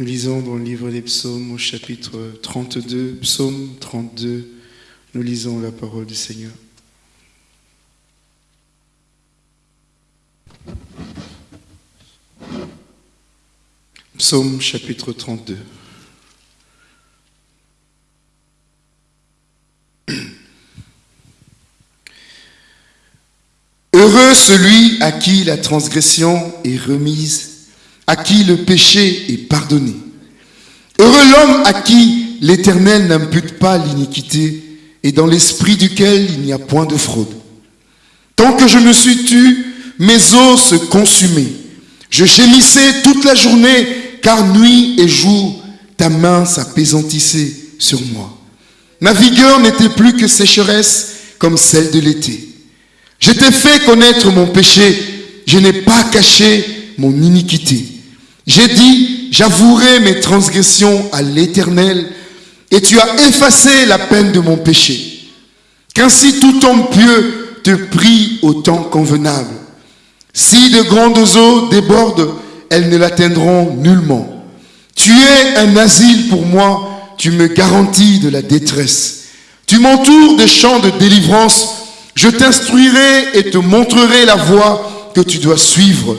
Nous lisons dans le livre des psaumes au chapitre 32, psaume 32, nous lisons la parole du Seigneur. Psaume chapitre 32. Heureux celui à qui la transgression est remise, à qui le péché est pardonné. Heureux l'homme à qui l'Éternel n'impute pas l'iniquité et dans l'esprit duquel il n'y a point de fraude. Tant que je me suis tu, mes os se consumaient. Je gémissais toute la journée, car nuit et jour, ta main s'apaisantissait sur moi. Ma vigueur n'était plus que sécheresse comme celle de l'été. Je t'ai fait connaître mon péché, je n'ai pas caché mon iniquité. J'ai dit, j'avouerai mes transgressions à l'Éternel, et tu as effacé la peine de mon péché. Qu'ainsi tout homme pieux te prie au temps convenable. Si de grandes eaux débordent, elles ne l'atteindront nullement. Tu es un asile pour moi, tu me garantis de la détresse. Tu m'entoures de champs de délivrance je t'instruirai et te montrerai la voie que tu dois suivre.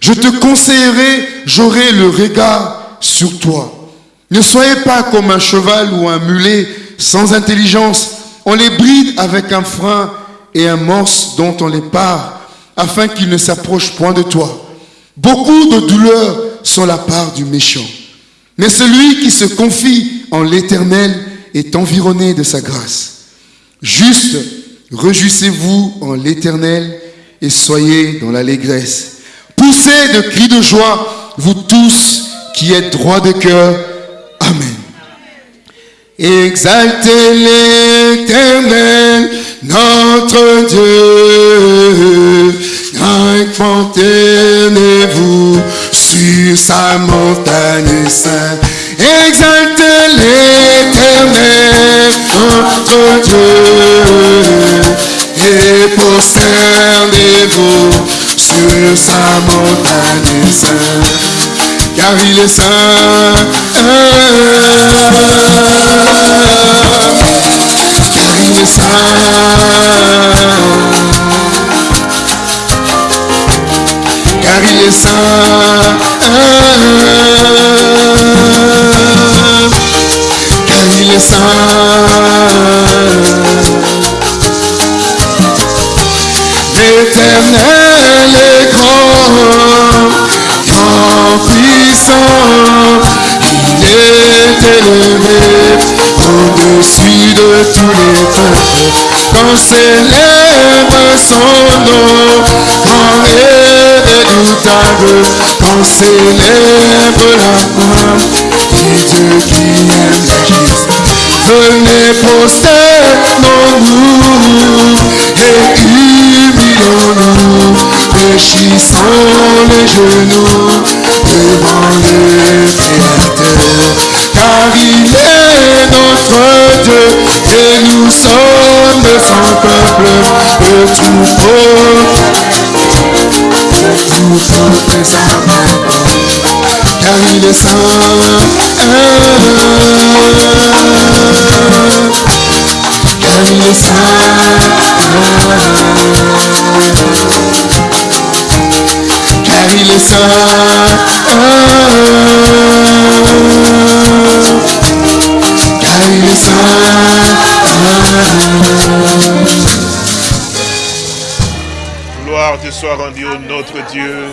Je te conseillerai, j'aurai le regard sur toi. Ne soyez pas comme un cheval ou un mulet sans intelligence. On les bride avec un frein et un morse dont on les part, afin qu'ils ne s'approchent point de toi. Beaucoup de douleurs sont la part du méchant. Mais celui qui se confie en l'Éternel est environné de sa grâce. Juste Réjouissez-vous en l'Éternel et soyez dans l'allégresse. Poussez de cris de joie, vous tous qui êtes droits de cœur. Amen. Exaltez l'Éternel, notre Dieu. Incantez-vous sur sa montagne sainte. Exaltez l'éternel, notre Dieu, et prosternez-vous sur sa montagne sainte, car il est saint. Car il est saint. Car il est saint. L'éternel est grand, grand puissant, il est élevé au-dessus de tous les peuples. Quand célèbre son nom, grand et redoutable, quand célèbre la foi du Dieu qui aime la Venez prosternons-nous péchissons les genoux devant le Créateur. Car il est notre Dieu et nous sommes son peuple, le troupeau, le des car il est saint. Car il est saint. Car il est saint. Car il est saint. Gloire te soit rendue au notre Dieu.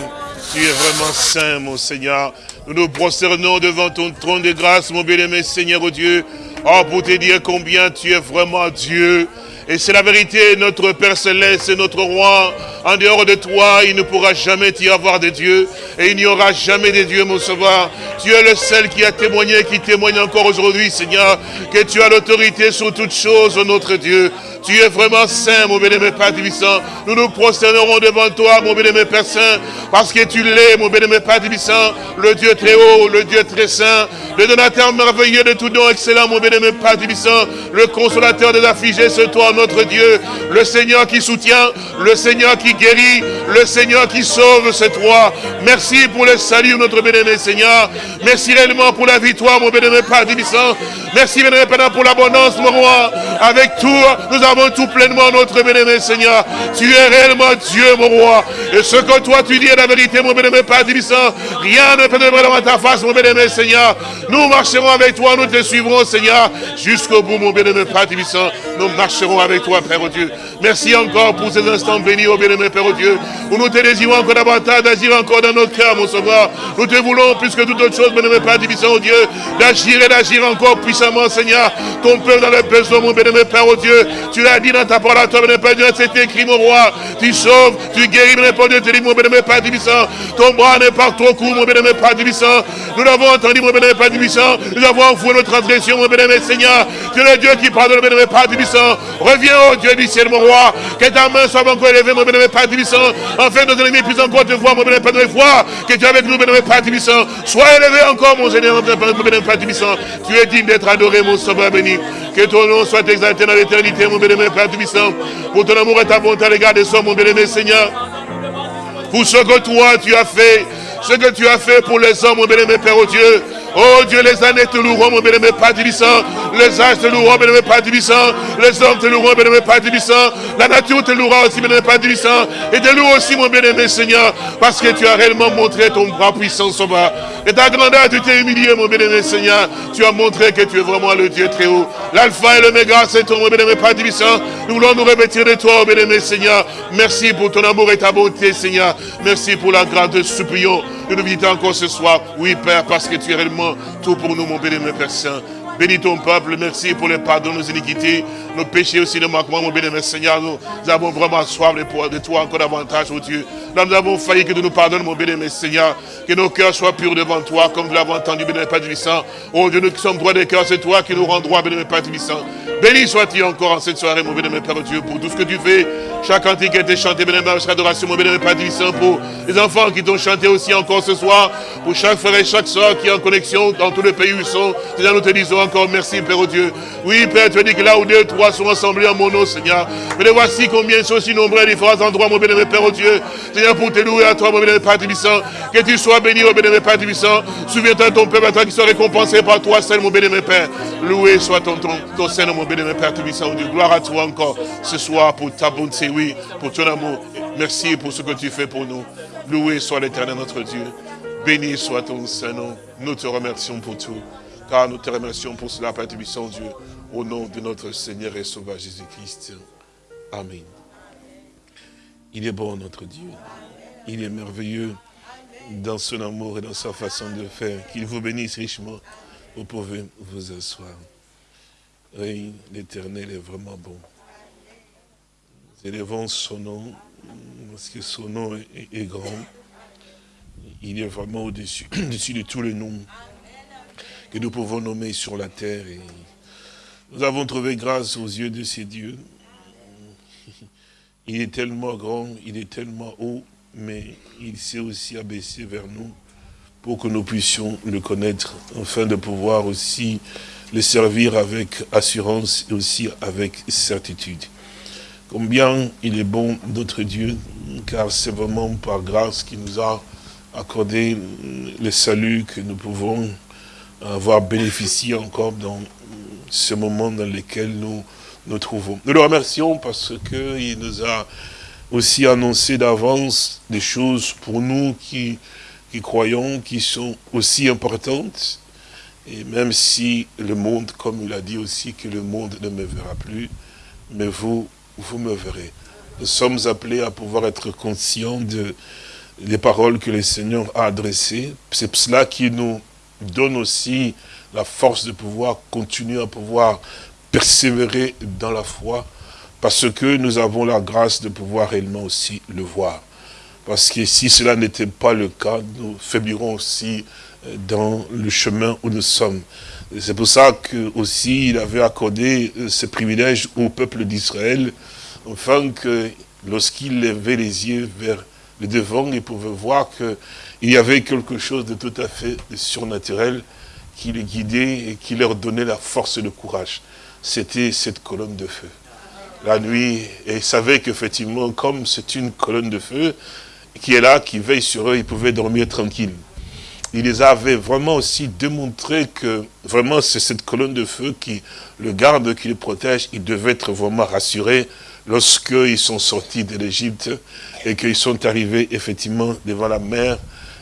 Tu es vraiment saint, mon Seigneur. Nous nous prosternons devant ton trône de grâce, mon bien-aimé Seigneur, oh Dieu. Oh, pour te dire combien tu es vraiment Dieu. Et c'est la vérité, notre Père Céleste, notre Roi. En dehors de toi, il ne pourra jamais y avoir de Dieu. Et il n'y aura jamais de Dieu, mon sauveur. Tu es le seul qui a témoigné, qui témoigne encore aujourd'hui, Seigneur, que tu as l'autorité sur toutes choses, notre Dieu. Tu es vraiment saint, mon bénémoine Père Tibissant. Nous nous prosternerons devant toi, mon bénémoine Père Saint, parce que tu l'es, mon bénémoine Père Tibissant, le Dieu très haut, le Dieu très saint, le donateur merveilleux de tout don excellent, mon bénémoine Père Tibissant, le consolateur des affligés, c'est toi, notre Dieu, le Seigneur qui soutient, le Seigneur qui guérit, le Seigneur qui sauve, c'est toi. Merci pour le salut, notre bénémoine Seigneur. Merci réellement pour la victoire, mon bénémoine Père Tibissant. Merci, bénémoine Père, pour l'abondance, mon roi. Avec tout, nous avons tout pleinement, notre bénémoine Seigneur. Tu es réellement Dieu, mon roi. Et ce que toi tu dis est la vérité, mon bénémoine Père Tibissant. Rien ne peut te dans ta face, mon bénémoine Seigneur. Nous marcherons avec toi, nous te suivrons, Seigneur, jusqu'au bout, mon bénémoine Père Tibissant. Nous marcherons avec toi, Père Dieu. Merci encore pour ces instants bénis, au bénémoine Père Dieu, où nous te désirons encore davantage d'agir encore dans notre cœur, mon sauveur. Nous te voulons, plus que toute autre chose, bénémoine Père Tibissant, oh Dieu, d'agir et d'agir encore puissamment, Seigneur. Ton peuple dans le besoin, mon Père, oh Dieu. Tu l'as dit dans ta parole à toi, bénémoine Père Dieu, c'est écrit, mon roi. Tu sauves, tu guéris, bénémoine Père Dieu, tu dis, mon bénémoine Père Tibissant. Ton bras n'est pas trop court, mon bénémoine Père Tibissant. Nous l'avons entendu, mon bénémoine Père Tibissant. Nous avons enfoui notre transgression, mon bénémoine Seigneur. Tu es le Dieu qui pardonne, mon bénémoine Père Tibissant. Reviens, oh Dieu du ciel, mon roi. Que ta main soit encore élevée, mon bénémoine Père Tibissant. Enfin, nos ennemis puissent encore te voir, mon bénémoine Père de foi. Que tu es avec nous, bénémoine Père Tibissant. Sois élevé encore, mon Seigneur, mon bénémoine Père Tibissant. Tu es digne d'être adoré, mon sauveur béni. Que ton nom soit exalté dans l'éternité, mon bénémoine Père Tibissant. Pour ton amour et ta bonté à l'égard des hommes, mon bénémoine Seigneur. Pour ce que toi, tu as fait ce que tu as fait pour les hommes, mon bénémoine Père, oh Dieu. Oh Dieu, les années te loueront, mon bénémoine Père Tibissant. Les âges te loueront, bénémoine Père Tibissant. Les hommes te loueront, bénémoine Père Tibissant. La nature te louera aussi, bénémoine Père Tibissant. Et te loue aussi, mon bénémoine Seigneur, parce que tu as réellement montré ton bras puissant, sauveur. Et ta grandeur, tu t'es humilié, mon bénémoine Seigneur. Tu as montré que tu es vraiment le Dieu très haut. L'alpha et l'oméga, c'est ton, mon bénémoine Père Tibissant. Nous voulons nous revêtir de toi, bénémoine Seigneur. Merci pour ton amour et ta bonté, Seigneur. Merci pour la grâce de nous visiter encore ce soir. Oui, Père, parce que tu es réellement tout pour nous, mon bénémoine Père Saint. Bénis ton peuple, merci pour le pardon de nos iniquités, nos péchés aussi, nos manquements, mon bénémoine Seigneur. Nous, avons vraiment soif de toi encore davantage, oh Dieu. Nous avons failli que tu nous pardonnes, mon bénémoine Seigneur. Que nos cœurs soient purs devant toi, comme nous l'avons entendu, bénémoine Père Tibissant. Oh Dieu, nous qui sommes droits des cœurs, c'est toi qui nous rends droit, bénémoine Père Tibissant. Béni sois-tu encore en cette soirée, mon bénémoine Père Dieu, pour tout ce que tu fais. Chaque cantique a été chanté, bénémoine, chaque adoration, mon bénémoine Père Tibissant, pour les enfants qui t'ont chanté aussi encore ce soir, pour chaque frère et chaque soeur qui est en connexion dans tous les pays où ils sont. Seigneur, nous te disons encore merci, Père Dieu. Oui, Père, tu as dit que là où deux, trois sont assemblés en mon nom, Seigneur. Mais voici combien ils sont si nombreux à différents endroits, mon bénémoine Père Dieu. Seigneur, pour te louer à toi, mon bénémoine Père Tibissant. Que tu sois béni, mon bénémoine Père Tibissant. Souviens-toi de ton peuple à toi qui soit récompensé par toi seul, mon bénémoine Père. Loué soit ton, ton, ton Seigneur, mon bénémoine Père Tibissant. Dieu, gloire à toi encore ce soir pour ta bonté, oui, pour ton amour. Merci pour ce que tu fais pour nous. Loué soit l'éternel notre Dieu. Béni soit ton Saint-Nom. Nous te remercions pour tout. Car nous te remercions pour cela, Père Tibissant, Dieu. Au nom de notre Seigneur et Sauveur Jésus-Christ. Amen. Il est bon, notre Dieu. Il est merveilleux dans son amour et dans sa façon de faire. Qu'il vous bénisse richement. Vous pouvez vous asseoir. Oui, l'éternel est vraiment bon. Nous élevons son nom, parce que son nom est, grand. Il est vraiment au-dessus de tous les noms que nous pouvons nommer sur la terre. Nous avons trouvé grâce aux yeux de ces dieux. Il est tellement grand, il est tellement haut, mais il s'est aussi abaissé vers nous pour que nous puissions le connaître, afin de pouvoir aussi le servir avec assurance et aussi avec certitude. Combien il est bon notre Dieu, car c'est vraiment par grâce qu'il nous a accordé le salut que nous pouvons avoir bénéficié encore dans ce moment dans lequel nous nous trouvons. Nous le remercions parce qu'il nous a aussi annoncé d'avance des choses pour nous qui, qui croyons, qui sont aussi importantes. Et même si le monde, comme il a dit aussi, que le monde ne me verra plus, mais vous, vous me verrez. Nous sommes appelés à pouvoir être conscients de, des paroles que le Seigneur a adressées. C'est cela qui nous donne aussi la force de pouvoir continuer à pouvoir persévérer dans la foi, parce que nous avons la grâce de pouvoir réellement aussi le voir. Parce que si cela n'était pas le cas, nous faiblirons aussi dans le chemin où nous sommes. C'est pour ça que aussi il avait accordé euh, ce privilège au peuple d'Israël, afin que lorsqu'il levait les yeux vers le devant, il pouvait voir qu'il y avait quelque chose de tout à fait surnaturel qui les guidait et qui leur donnait la force et le courage. C'était cette colonne de feu. La nuit, et ils savaient qu'effectivement, comme c'est une colonne de feu, qui est là, qui veille sur eux, ils pouvaient dormir tranquille. Il les avait vraiment aussi démontré que vraiment c'est cette colonne de feu qui le garde, qui le protège. Ils devaient être vraiment rassurés lorsqu'ils sont sortis de l'Égypte et qu'ils sont arrivés effectivement devant la mer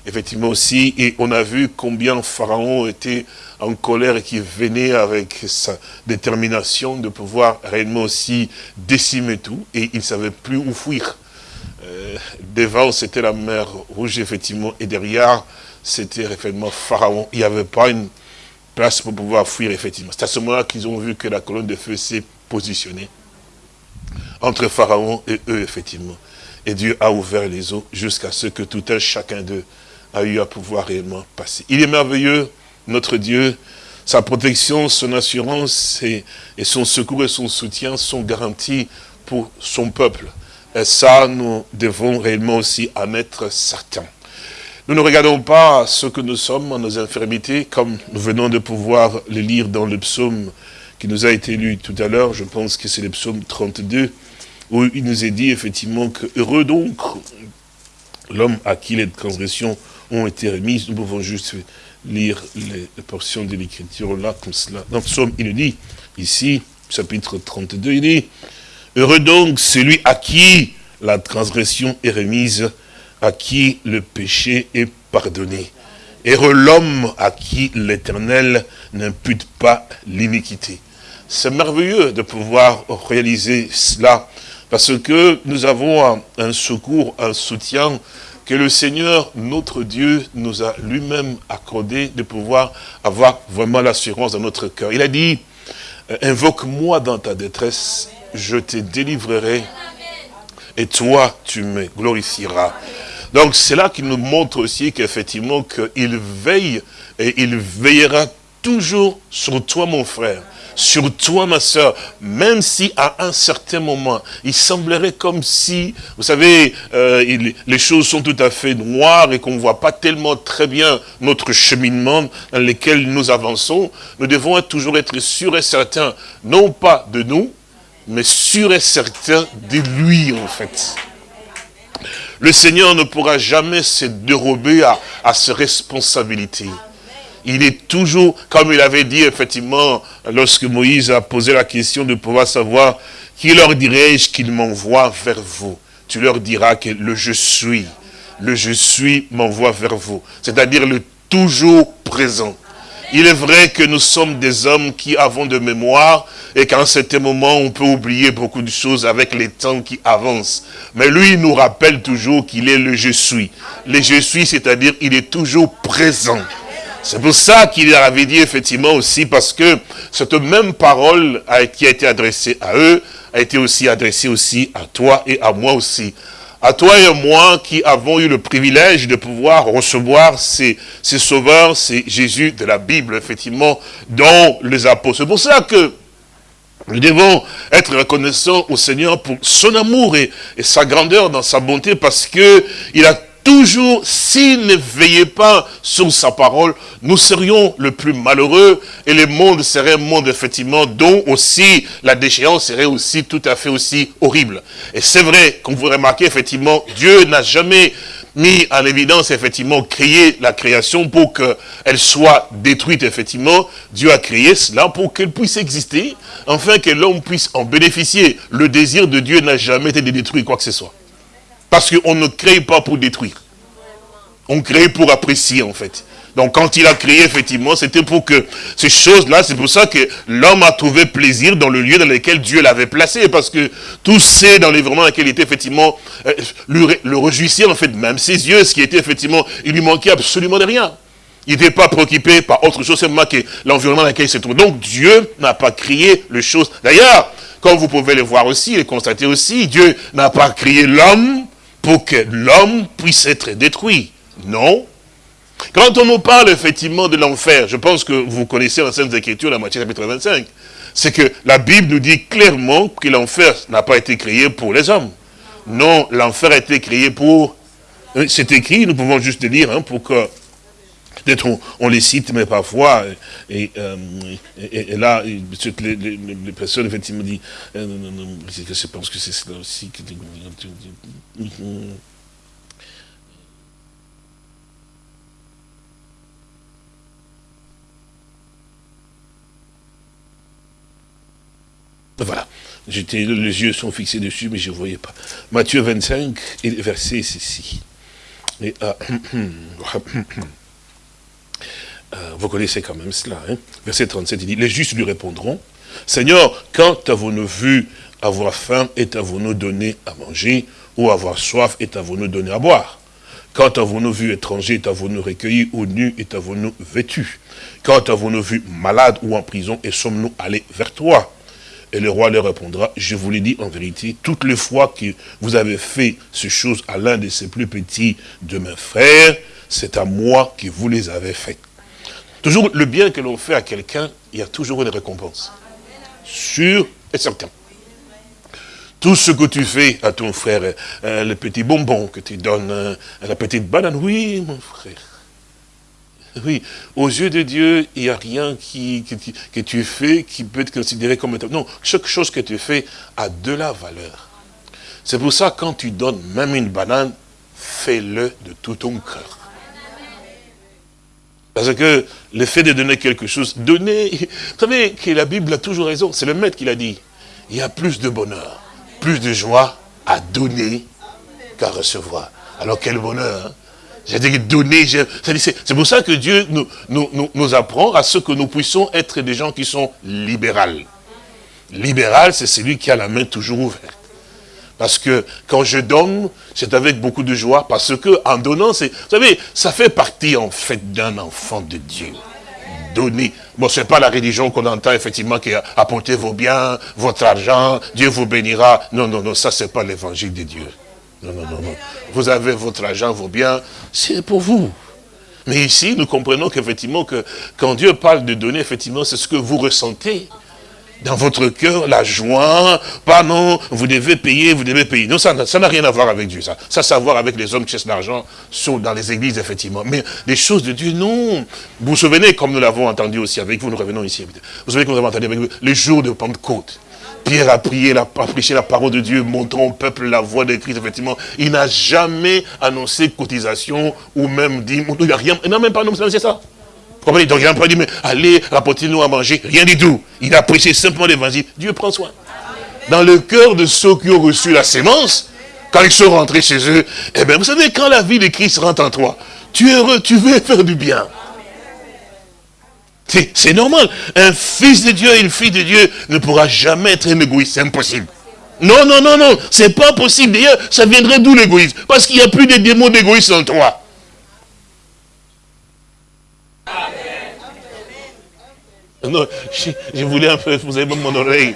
effectivement aussi, et on a vu combien Pharaon était en colère et qui venait avec sa détermination de pouvoir réellement aussi décimer tout, et il ne savait plus où fuir. Euh, devant, c'était la mer Rouge, effectivement, et derrière, c'était effectivement Pharaon. Il n'y avait pas une place pour pouvoir fuir, effectivement. C'est à ce moment-là qu'ils ont vu que la colonne de feu s'est positionnée entre Pharaon et eux, effectivement. Et Dieu a ouvert les eaux jusqu'à ce que tout un chacun d'eux a eu à pouvoir réellement passer. Il est merveilleux, notre Dieu, sa protection, son assurance et, son secours et son soutien sont garantis pour son peuple. Et ça, nous devons réellement aussi en être certains. Nous ne regardons pas ce que nous sommes en nos infirmités, comme nous venons de pouvoir le lire dans le psaume qui nous a été lu tout à l'heure, je pense que c'est le psaume 32, où il nous est dit effectivement que heureux donc l'homme à qui les transgressions ont été remises. Nous pouvons juste lire les, portions de l'écriture là, comme cela. Dans le psaume, il dit, ici, chapitre 32, il dit, Heureux donc celui à qui la transgression est remise, à qui le péché est pardonné. Heureux l'homme à qui l'Éternel n'impute pas l'iniquité. C'est merveilleux de pouvoir réaliser cela, parce que nous avons un secours, un soutien que le Seigneur, notre Dieu, nous a lui-même accordé de pouvoir avoir vraiment l'assurance dans notre cœur. Il a dit, invoque-moi dans ta détresse, je te délivrerai, et toi, tu me glorifieras. Donc c'est là qu'il nous montre aussi qu'effectivement, qu'il veille, et il veillera toujours sur toi, mon frère sur toi, ma soeur, même si à un certain moment, il semblerait comme si, vous savez, euh, les choses sont tout à fait noires et qu'on ne voit pas tellement très bien notre cheminement dans lequel nous avançons, nous devons toujours être sûrs et certains, non pas de nous, mais sûrs et certains de lui, en fait. Le Seigneur ne pourra jamais se dérober à, à ses responsabilités il est toujours, comme il avait dit effectivement, lorsque Moïse a posé la question de pouvoir savoir, qui leur dirais-je qu'il m'envoie vers vous? Tu leur diras que le je suis, le je suis m'envoie vers vous. C'est-à-dire le toujours présent. Il est vrai que nous sommes des hommes qui avons de mémoire et qu'à un certain moment, on peut oublier beaucoup de choses avec les temps qui avancent. Mais lui, nous rappelle toujours qu'il est le je suis. Le je suis, c'est-à-dire il est toujours présent. C'est pour ça qu'il avait dit effectivement aussi, parce que cette même parole qui a été adressée à eux, a été aussi adressée aussi à toi et à moi aussi. À toi et à moi qui avons eu le privilège de pouvoir recevoir ces, sauveurs, ces Jésus de la Bible, effectivement, dont les apôtres. C'est pour ça que nous devons être reconnaissants au Seigneur pour son amour et, et sa grandeur dans sa bonté parce que il a toujours, s'il ne veillait pas sur sa parole, nous serions le plus malheureux et le monde serait un monde, effectivement, dont aussi la déchéance serait aussi tout à fait aussi horrible. Et c'est vrai, comme vous remarquez, effectivement, Dieu n'a jamais mis en évidence, effectivement, créer la création pour qu'elle soit détruite, effectivement. Dieu a créé cela pour qu'elle puisse exister, afin que l'homme puisse en bénéficier. Le désir de Dieu n'a jamais été de détruire quoi que ce soit. Parce qu'on ne crée pas pour détruire. On crée pour apprécier, en fait. Donc quand il a créé, effectivement, c'était pour que ces choses-là, c'est pour ça que l'homme a trouvé plaisir dans le lieu dans lequel Dieu l'avait placé. Parce que tout c'est dans l'environnement dans lequel il était, effectivement, euh, le, le réjouissait, en fait, même ses yeux, ce qui était, effectivement, il lui manquait absolument de rien. Il n'était pas préoccupé par autre chose, seulement que l'environnement dans lequel il se trouve. Donc Dieu n'a pas créé les choses. D'ailleurs, comme vous pouvez le voir aussi le constater aussi, Dieu n'a pas créé l'homme pour que l'homme puisse être détruit. Non. Quand on nous parle effectivement de l'enfer, je pense que vous connaissez la Sainte Écriture, la moitié chapitre 25, c'est que la Bible nous dit clairement que l'enfer n'a pas été créé pour les hommes. Non, l'enfer a été créé pour... C'est écrit, nous pouvons juste le lire, hein, pour que Peut-être on, les cite, mais parfois, et, et, là, les, les, personnes, effectivement, disent, je pense que c'est cela aussi. Que, Voilà. Les yeux sont fixés dessus, mais je ne voyais pas. Matthieu 25, et le verset ceci. Et, euh, euh, vous connaissez quand même cela. Hein? Verset 37, il dit, les justes lui répondront, Seigneur, quand avons-nous vu avoir faim et avons-nous donné à manger, ou avoir soif et avons-nous donné à boire? Quand avons-nous vu étranger et avons-nous recueilli, ou nu et avons-nous vêtu Quand avons-nous vu malade ou en prison et sommes-nous allés vers toi? Et le roi leur répondra, je vous l'ai dit en vérité, toutes les fois que vous avez fait ces choses à l'un de ces plus petits de mes frères, c'est à moi que vous les avez faites. Toujours le bien que l'on fait à quelqu'un, il y a toujours une récompense. Sûr et certain. Tout ce que tu fais à ton frère, euh, le petit bonbon que tu donnes, euh, la petite banane, oui mon frère, oui, aux yeux de Dieu, il n'y a rien qui, que, tu, fais qui peut être considéré comme... Non, chaque chose que tu fais a de la valeur. C'est pour ça, quand tu donnes même une banane, fais-le de tout ton cœur. Parce que le fait de donner quelque chose, donner... Vous savez que la Bible a toujours raison, c'est le maître qui l'a dit. Il y a plus de bonheur, plus de joie à donner qu'à recevoir. Alors quel bonheur hein j'ai dit donner, c'est pour ça que Dieu nous, nous, nous, apprend à ce que nous puissions être des gens qui sont libérales. Libéral, c'est celui qui a la main toujours ouverte. Parce que quand je donne, c'est avec beaucoup de joie, parce que en donnant, c'est, vous savez, ça fait partie en fait d'un enfant de Dieu. Donner. Bon, c'est pas la religion qu'on entend effectivement qui apportez vos biens, votre argent, Dieu vous bénira. Non, non, non, ça c'est pas l'évangile de Dieu. Non, non, non, non. Vous avez votre argent, vos biens, c'est pour vous. Mais ici, nous comprenons qu'effectivement, que quand Dieu parle de donner, effectivement, c'est ce que vous ressentez dans votre cœur, la joie, pas non, vous devez payer, vous devez payer. Non, ça n'a rien à voir avec Dieu, ça. Ça, ça a à voir avec les hommes qui cherchent l'argent dans les églises, effectivement. Mais les choses de Dieu, non. Vous vous souvenez, comme nous l'avons entendu aussi avec vous, nous revenons ici. Vous vous souvenez, comme nous avons entendu avec vous, les jours de Pentecôte. Pierre a prié, a prêché la parole de Dieu, montrant au peuple la voix de Christ, effectivement. Il n'a jamais annoncé cotisation ou même dit, il n'a rien, il n'a même pas annoncé ça. Donc il n'a pas dit, mais allez, rapportez-nous à manger, rien du tout. Il a prêché simplement l'évangile. Dieu prend soin. Dans le cœur de ceux qui ont reçu la sémence, quand ils sont rentrés chez eux, eh bien, vous savez, quand la vie de Christ rentre en toi, tu es heureux, tu veux faire du bien. C'est normal. Un fils de Dieu une fille de Dieu ne pourra jamais être un égoïste. C'est impossible. Non, non, non, non. C'est pas possible. D'ailleurs, ça viendrait d'où l'égoïsme? Parce qu'il n'y a plus de démons d'égoïsme en toi. Non, je, voulais un peu, vous avez mon oreille,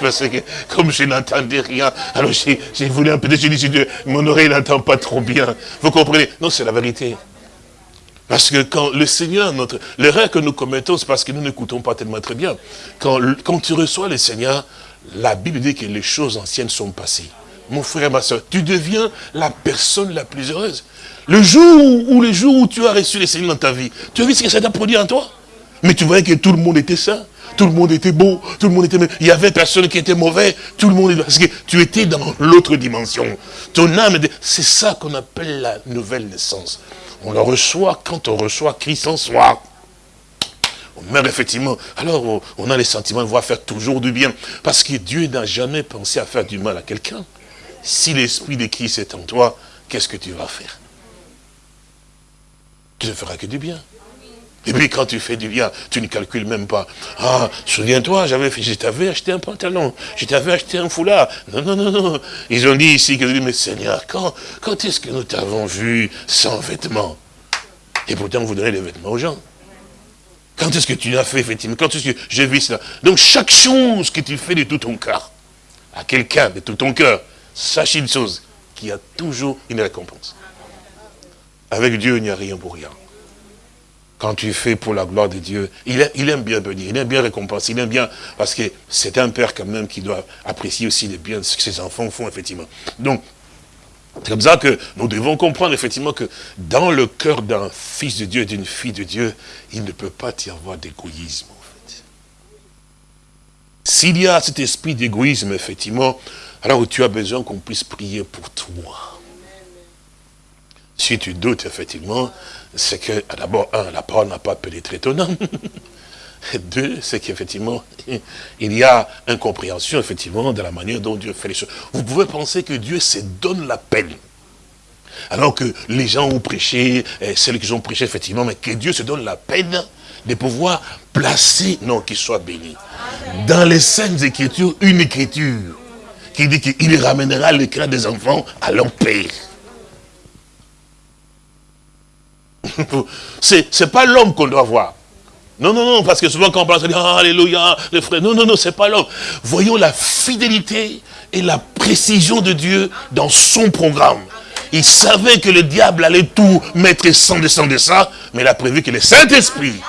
parce que comme je n'entendais rien, alors je, voulais un peu, je dis, mon oreille n'entend pas trop bien. Vous comprenez? Non, c'est la vérité. Parce que quand le Seigneur, notre l'erreur que nous commettons, c'est parce que nous n'écoutons pas tellement très bien. Quand, tu reçois le Seigneur, la Bible dit que les choses anciennes sont passées. Mon frère ma soeur, tu deviens la personne la plus heureuse. Le jour où, les jours où tu as reçu le Seigneur dans ta vie, tu as vu ce que ça t'a produit en toi? Mais tu voyais que tout le monde était sain, tout le monde était beau, tout le monde était... Il y avait personne qui était mauvais, tout le monde... Parce que tu étais dans l'autre dimension. Ton âme, c'est ça qu'on appelle la nouvelle naissance. On le reçoit quand on reçoit Christ en soi. On meurt effectivement. Alors on a les sentiments de voir faire toujours du bien. Parce que Dieu n'a jamais pensé à faire du mal à quelqu'un. Si l'esprit de Christ est en toi, qu'est-ce que tu vas faire? Tu ne feras que du bien. Et puis quand tu fais du bien, tu ne calcules même pas. Ah, souviens-toi, j'avais je t'avais acheté un pantalon, je t'avais acheté un foulard. Non, non, non, non. Ils ont dit ici, que, mais Seigneur, quand, quand est-ce que nous t'avons vu sans vêtements? Et pourtant, vous donnez les vêtements aux gens. Quand est-ce que tu l'as fait, effectivement? Quand est-ce que j'ai vu cela? Donc, chaque chose que tu fais de tout ton cœur, à quelqu'un de tout ton cœur, sache une chose, qu'il y a toujours une récompense. Avec Dieu, il n'y a rien pour rien quand tu fais pour la gloire de Dieu, il, aime bien bénir, il aime bien récompenser, il aime bien, parce que c'est un père quand même qui doit apprécier aussi les biens, ce que ses enfants font, effectivement. Donc, C'est comme ça que nous devons comprendre effectivement que dans le cœur d'un fils de Dieu d'une fille de Dieu, il ne peut pas y avoir d'égoïsme. En fait. S'il y a cet esprit d'égoïsme, effectivement, alors tu as besoin qu'on puisse prier pour toi. Si tu doutes, effectivement, c'est que, d'abord, un, la parole n'a pas pénétré ton âme. Deux, c'est qu'effectivement, il y a incompréhension, effectivement, de la manière dont Dieu fait les choses. Vous pouvez penser que Dieu se donne la peine. Alors que les gens ont prêché, celles qui ont prêché, effectivement, mais que Dieu se donne la peine de pouvoir placer, non, qu'il soit béni. Dans les Saintes Écritures, une écriture qui dit qu'il ramènera le cœur des enfants à leur père. C'est pas l'homme qu'on doit voir. Non, non, non, parce que souvent quand on parle, on dit, ah, alléluia, le frère. Non, non, non, c'est pas l'homme. Voyons la fidélité et la précision de Dieu dans son programme. Il savait que le diable allait tout mettre sans descendre de ça, mais il a prévu que le Saint-Esprit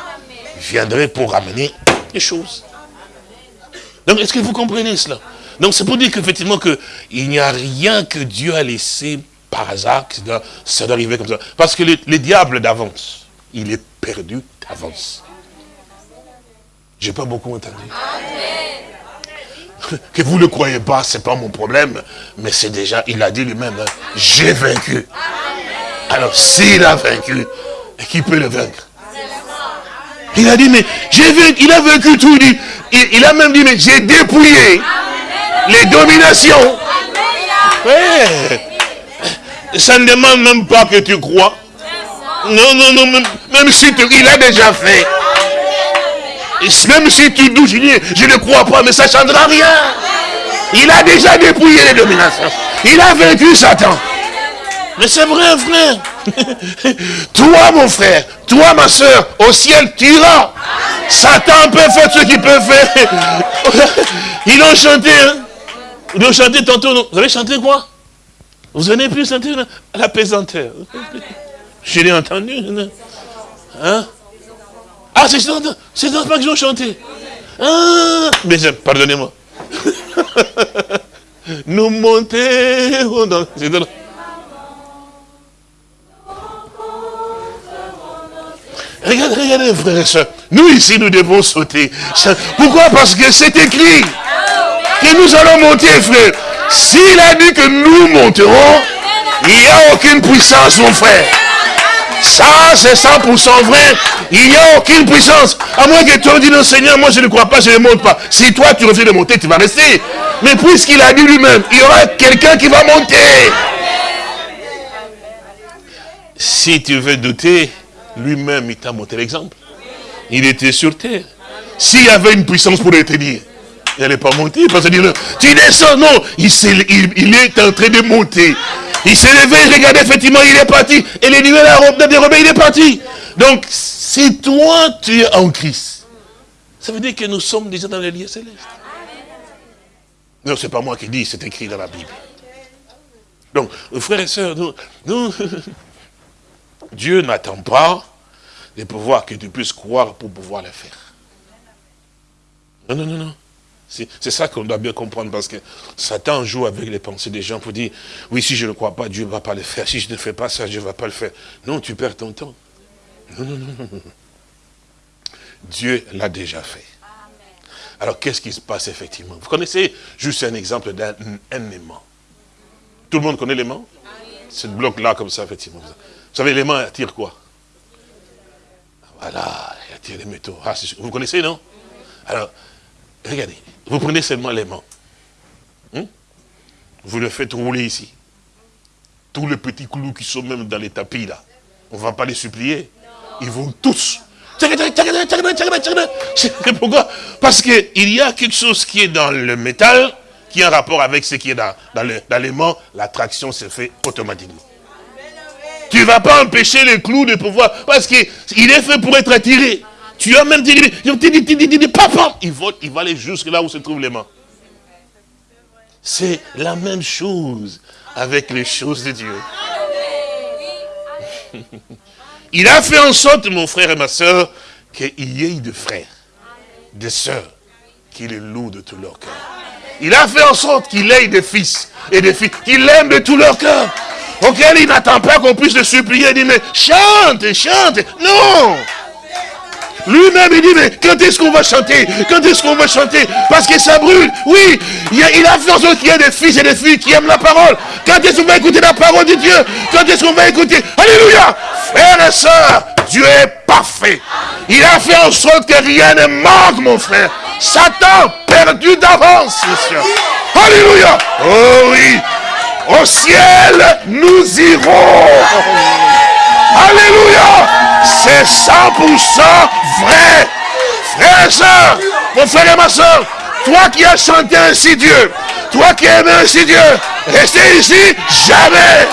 viendrait pour ramener les choses. Donc, est-ce que vous comprenez cela? Donc, c'est pour dire qu'effectivement, il n'y a rien que Dieu a laissé par hasard, ça doit arriver comme ça. Parce que le, le diable d'avance, il est perdu d'avance. J'ai pas beaucoup entendu. Que vous ne le croyez pas, c'est pas mon problème. Mais c'est déjà, il a dit lui-même, hein, j'ai vaincu. Alors, s'il a vaincu, qui peut le vaincre? Il a dit, mais j'ai vaincu, il a vaincu tout. Il, il, a même dit, mais j'ai dépouillé les dominations. Ça ne demande même pas que tu crois. Non, non, non, même, même si tu, il a déjà fait. Même si tu douches, je ne crois pas, mais ça ne changera rien. Il a déjà dépouillé les dominations. Il a vaincu Satan. Mais c'est vrai, frère. toi, mon frère, toi, ma soeur, au ciel, tu iras. Satan peut faire ce qu'il peut faire. Ils ont chanté. Hein? Ils ont chanté tantôt. Vous avez chanté quoi? Vous n'avez plus chanté la pesanteur. Je l'ai entendu. Hein ah, c'est dans pas qu'ils ont chanté. Ah, mais pardonnez-moi. Nous montons dans... Regardez, regardez, frères et soeurs. Nous, ici, nous devons sauter. Pourquoi? Parce que c'est écrit que nous allons monter, frère. S'il a dit que nous monterons, il n'y a aucune puissance, mon frère. Ça, c'est 100% vrai. Il n'y a aucune puissance. À moins que tu dises, non Seigneur, moi je ne crois pas, je ne monte pas. Si toi tu refuses de monter, tu vas rester. Mais puisqu'il a dit lui-même, il y aura quelqu'un qui va monter. Si tu veux douter, lui-même, il t'a montré l'exemple. Il était sur terre. S'il y avait une puissance pour te dire, il n'allait pas monter. Parce que dire, tu descends, non. Il, il est en train de monter. Il s'est levé, il regardait, effectivement, il est parti. Et les nuées la des rebelles, il est parti. Donc, si toi, tu es en Christ, ça veut dire que nous sommes déjà dans les lieux célestes. Non, ce n'est pas moi qui dis, c'est écrit dans la Bible. Donc, frères et sœurs, nous, Dieu n'attend pas de pouvoir que tu puisses croire pour pouvoir le faire. Non, non, non, non. C'est ça qu'on doit bien comprendre parce que Satan joue avec les pensées des gens pour dire, oui, si je ne crois pas, Dieu ne va pas le faire. Si je ne fais pas ça, Dieu ne va pas le faire. Non, tu perds ton temps. Non, non, non, non. Dieu l'a déjà fait. Alors, qu'est-ce qui se passe effectivement? Vous connaissez juste un exemple d'un aimant. Tout le monde connaît l'aimant? Ce bloc-là, comme ça, effectivement. Vous savez, l'aimant attire quoi? Voilà, il attire les métaux. Ah, vous connaissez, non? Alors, regardez, vous prenez seulement l'aimant. Hmm? Vous le faites rouler ici. Tous les petits clous qui sont même dans les tapis là, on ne va pas les supplier. Ils vont tous. Pourquoi? Parce qu'il y a quelque chose qui est dans le métal, qui a un rapport avec ce qui est dans, dans l'aimant, l'attraction se fait automatiquement. Tu ne vas pas empêcher les clous de pouvoir, parce qu'il est fait pour être attiré. Tu as même dit, papa, il va, il va aller jusque là où se trouvent les mains. C'est la même chose avec les choses de Dieu. Il a fait en sorte, mon frère et ma soeur, qu'il y ait de frères, de sœurs, qui le louent de tout leur cœur. Il a fait en sorte qu'il ait des fils et des filles, qu'il aime de tout leur cœur. auquel il n'attend pas qu'on puisse le supplier. Il dit, mais chante, chante. Non lui-même, il dit, mais quand est-ce qu'on va chanter? Quand est-ce qu'on va chanter? Parce que ça brûle. Oui, il a, fait en sorte qu'il y ait des fils et des filles qui aiment la parole. Quand est-ce qu'on va écouter la parole de Dieu? Quand est-ce qu'on va écouter? Alléluia Frères et sœurs, Dieu est parfait. Il a fait en sorte que rien ne manque, mon frère. Satan perdu d'avance, monsieur. Alléluia Oh oui Au ciel, nous irons. Alléluia C'est 100% vrai. Frère et soeur, mon frère et ma soeur, toi qui as chanté ainsi Dieu, toi qui aimes ainsi Dieu, restez ici jamais.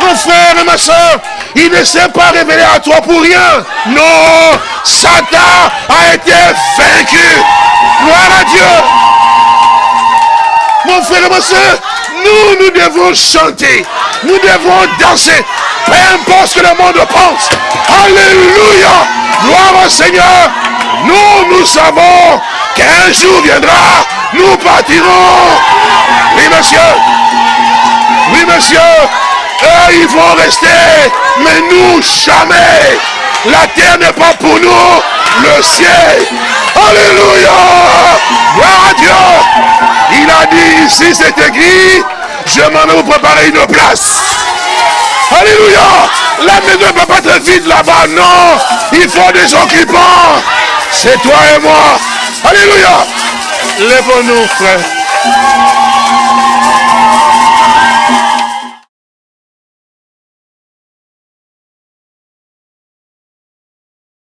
Mon frère et ma soeur, il ne s'est pas révélé à toi pour rien. Non, Satan a été vaincu. Gloire à Dieu. Mon frère et ma soeur, nous, nous devons chanter. Nous devons danser. Peu importe ce que le monde pense. Alléluia. Gloire au Seigneur. Nous, nous savons qu'un jour viendra. Nous partirons. Oui, monsieur. Oui, monsieur. Eux, ils vont rester. Mais nous, jamais. La terre n'est pas pour nous. Le ciel. Alléluia. Gloire à Dieu. Il a dit ici, c'est écrit. Je m'en vais vous préparer une place. Alléluia. La maison ne peut pas être vide là-bas. Non. Il faut des occupants. C'est toi et moi. Alléluia. Lève-nous, frère.